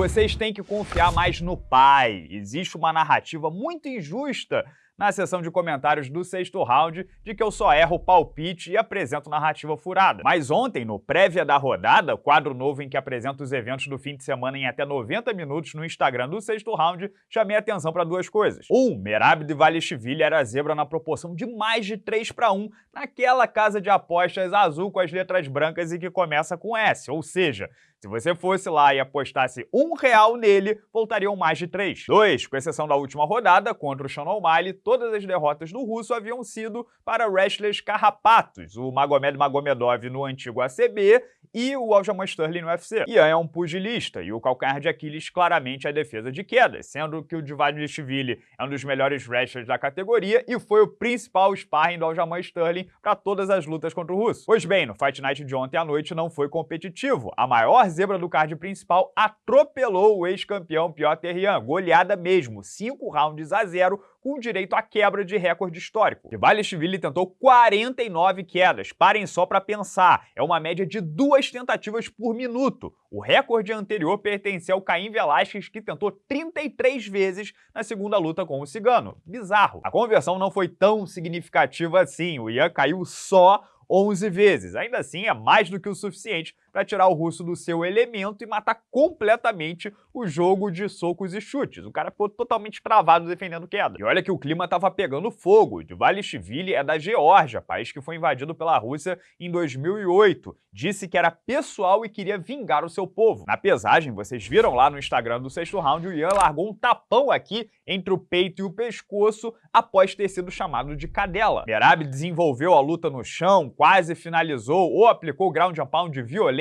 Vocês têm que confiar mais no pai. Existe uma narrativa muito injusta na seção de comentários do sexto round de que eu só erro palpite e apresento narrativa furada. Mas ontem, no prévia da rodada, quadro novo em que apresento os eventos do fim de semana em até 90 minutos no Instagram do sexto round, chamei atenção para duas coisas. Um, Merab de Valishvili era zebra na proporção de mais de 3 para 1 naquela casa de apostas azul com as letras brancas e que começa com S, ou seja, se você fosse lá e apostasse um real nele, voltariam mais de três. Dois, com exceção da última rodada, contra o Sean O'Malley, todas as derrotas do russo haviam sido para wrestlers carrapatos, o Magomed Magomedov no antigo ACB e o Aljamain Sterling no UFC. Ian é um pugilista e o calcanhar de Aquiles claramente é a defesa de quedas, sendo que o Divadishvili é um dos melhores wrestlers da categoria e foi o principal sparring do Aljamain Sterling para todas as lutas contra o russo. Pois bem, no Fight Night de ontem à noite não foi competitivo. A maior zebra do card principal atropelou o ex-campeão Piotr Ian, goleada mesmo, 5 rounds a 0, com direito à quebra de recorde histórico. Kvailishvili tentou 49 quedas, parem só para pensar, é uma média de duas tentativas por minuto. O recorde anterior pertencia ao Caim Velasquez, que tentou 33 vezes na segunda luta com o Cigano. Bizarro. A conversão não foi tão significativa assim, o Ian caiu só 11 vezes. Ainda assim, é mais do que o suficiente para tirar o russo do seu elemento e matar completamente o jogo de socos e chutes. O cara ficou totalmente travado defendendo queda. E olha que o clima estava pegando fogo. Dvalishvili é da Geórgia, país que foi invadido pela Rússia em 2008. Disse que era pessoal e queria vingar o seu povo. Na pesagem, vocês viram lá no Instagram do sexto round, o Ian largou um tapão aqui entre o peito e o pescoço após ter sido chamado de cadela. Merab desenvolveu a luta no chão, quase finalizou ou aplicou ground and pound violento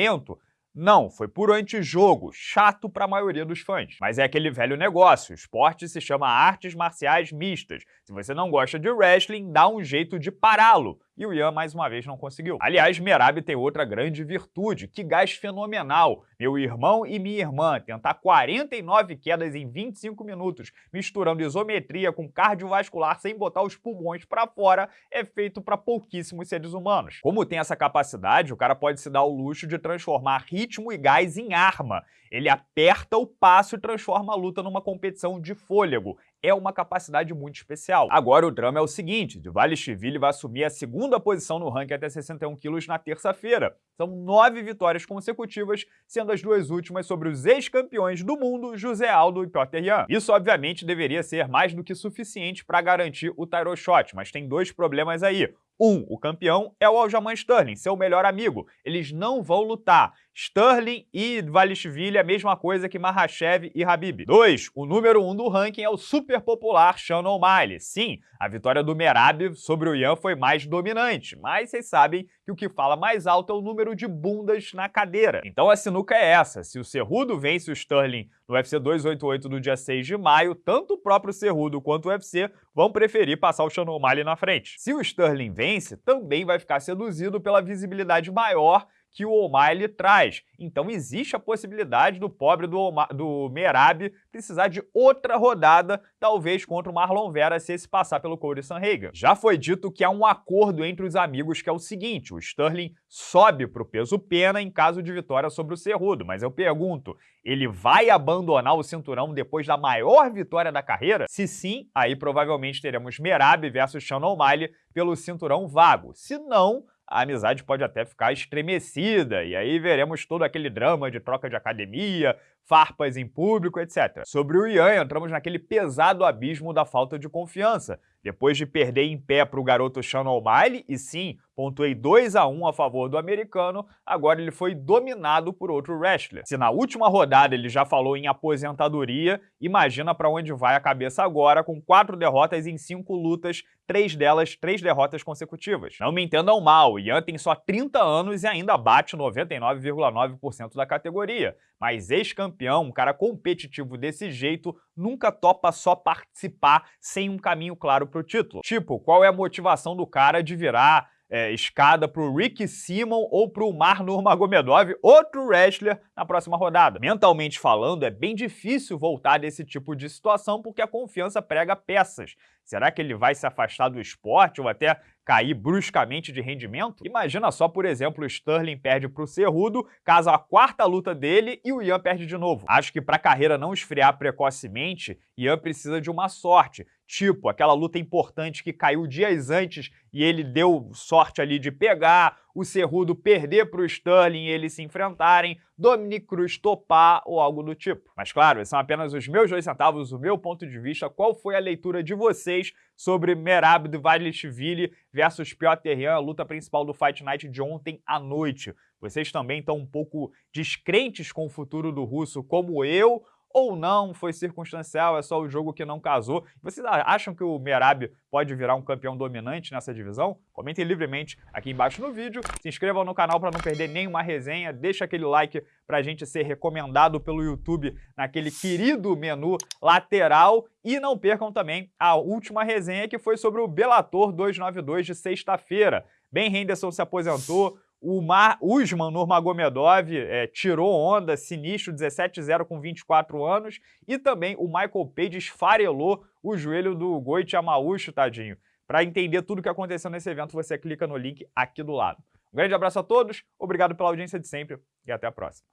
Não, foi puro antijogo, chato para a maioria dos fãs. Mas é aquele velho negócio, o esporte se chama artes marciais mistas. Se você não gosta de wrestling, dá um jeito de pará-lo e o Ian mais uma vez não conseguiu. Aliás, Merab tem outra grande virtude, que gás fenomenal. Meu irmão e minha irmã tentar 49 quedas em 25 minutos, misturando isometria com cardiovascular sem botar os pulmões para fora, é feito para pouquíssimos seres humanos. Como tem essa capacidade, o cara pode se dar o luxo de transformar ritmo e gás em arma. Ele aperta o passo e transforma a luta numa competição de fôlego é uma capacidade muito especial. Agora o drama é o seguinte, Dvalishvili vai assumir a segunda posição no ranking até 61 quilos na terça-feira. São nove vitórias consecutivas, sendo as duas últimas sobre os ex-campeões do mundo, José Aldo e Piotr Jan. Isso, obviamente, deveria ser mais do que suficiente para garantir o title shot, mas tem dois problemas aí. Um, o campeão é o Aljamain Sterling, seu melhor amigo. Eles não vão lutar. Sterling e Valishvili é a mesma coisa que Mahashev e Habib. 2. O número 1 um do ranking é o super popular Sean O'Malley. Sim, a vitória do Merab sobre o Ian foi mais dominante, mas vocês sabem que o que fala mais alto é o número de bundas na cadeira. Então a sinuca é essa, se o Cerrudo vence o Sterling no UFC 288 do dia 6 de maio, tanto o próprio Cerrudo quanto o UFC vão preferir passar o Sean O'Malley na frente. Se o Sterling vence, também vai ficar seduzido pela visibilidade maior que o O'Malley traz. Então existe a possibilidade do pobre do, do Merab precisar de outra rodada, talvez contra o Marlon Vera, se esse passar pelo Corey Sanhagen. Já foi dito que há um acordo entre os amigos que é o seguinte, o Sterling sobe para o peso pena em caso de vitória sobre o Cerrudo, mas eu pergunto, ele vai abandonar o cinturão depois da maior vitória da carreira? Se sim, aí provavelmente teremos Merab versus Sean O'Malley pelo cinturão vago. Se não, a amizade pode até ficar estremecida, e aí veremos todo aquele drama de troca de academia, farpas em público, etc. Sobre o Ian, entramos naquele pesado abismo da falta de confiança. Depois de perder em pé para o garoto Sean O'Malley, e sim, pontuei 2 a 1 a favor do americano, agora ele foi dominado por outro wrestler. Se na última rodada ele já falou em aposentadoria, imagina para onde vai a cabeça agora com quatro derrotas em cinco lutas, três delas três derrotas consecutivas. Não me entendam mal, Ian tem só 30 anos e ainda bate 99,9% da categoria, mas ex-campeão, um cara competitivo desse jeito, nunca topa só participar sem um caminho claro para o título. Tipo, qual é a motivação do cara de virar é, escada para o Rick Simon ou para o Mar Nurmagomedov, outro wrestler, na próxima rodada. Mentalmente falando, é bem difícil voltar desse tipo de situação porque a confiança prega peças. Será que ele vai se afastar do esporte ou até cair bruscamente de rendimento? Imagina só, por exemplo, o Sterling perde para o Cerrudo, caso a quarta luta dele e o Ian perde de novo. Acho que para a carreira não esfriar precocemente, Ian precisa de uma sorte, tipo aquela luta importante que caiu dias antes e ele deu sorte ali de pegar, o Cerrudo perder para o Sterling e eles se enfrentarem, Dominic Cruz topar ou algo do tipo. Mas claro, são apenas os meus dois centavos, o meu ponto de vista. Qual foi a leitura de vocês sobre Merab Dvalishvili versus Piotr Yan, a luta principal do Fight Night de ontem à noite? Vocês também estão um pouco descrentes com o futuro do russo como eu ou não, foi circunstancial, é só o jogo que não casou. Vocês acham que o Merab pode virar um campeão dominante nessa divisão? Comentem livremente aqui embaixo no vídeo, se inscrevam no canal para não perder nenhuma resenha, deixa aquele like para a gente ser recomendado pelo YouTube naquele querido menu lateral e não percam também a última resenha que foi sobre o Bellator 292 de sexta-feira. Ben Henderson se aposentou, o Mar, Usman Nurmagomedov é, tirou onda, sinistro, 17-0 com 24 anos. E também o Michael Page esfarelou o joelho do Goit Amaucho, tadinho. Para entender tudo o que aconteceu nesse evento, você clica no link aqui do lado. Um grande abraço a todos, obrigado pela audiência de sempre e até a próxima.